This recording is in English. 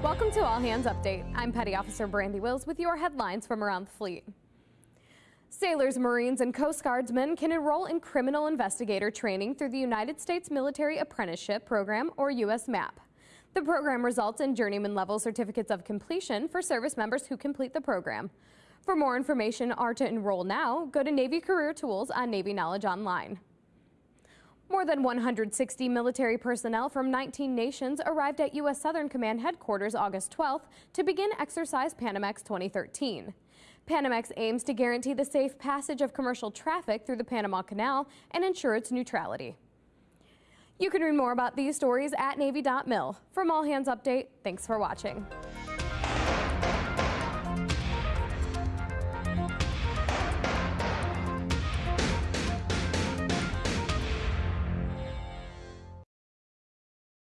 Welcome to All Hands Update. I'm Petty Officer Brandy Wills with your headlines from around the fleet. Sailors, Marines, and Coast Guardsmen can enroll in criminal investigator training through the United States Military Apprenticeship Program, or USMAP. The program results in journeyman level certificates of completion for service members who complete the program. For more information or to enroll now, go to Navy Career Tools on Navy Knowledge Online. More than 160 military personnel from 19 nations arrived at U.S. Southern Command headquarters August 12th to begin Exercise Panamax 2013. Panamax aims to guarantee the safe passage of commercial traffic through the Panama Canal and ensure its neutrality. You can read more about these stories at Navy.mil. From All Hands Update, thanks for watching.